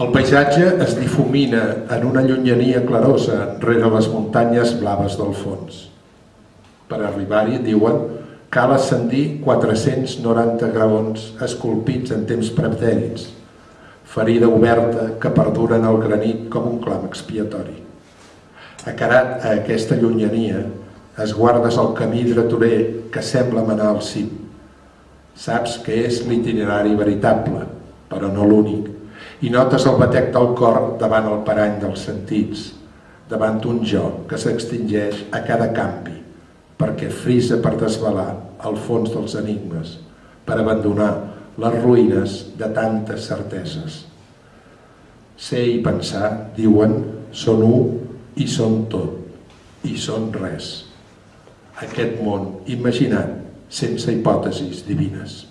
El paisatge es difumina en una llunyania clarosa rere les muntanyes blaves del fons. Per arribar-hi, diuen, cal ascendir 490 graons esculpits en temps pretèrits, ferida oberta que perdura en el granit com un clam expiatori. Acarat a aquesta llunyania, es guardes el camí dretorer que sembla manar al cim. Saps que és l'itinerari veritable, però no l'únic, i notes el batec del cor davant el parany dels sentits, davant un jo que s'extingeix a cada canvi, perquè frisa per desvelar el fons dels enigmes, per abandonar les ruïnes de tantes certeses. Ser i pensar, diuen, són un i són tot, i són res. Aquest món imaginat sense hipòtesis divines.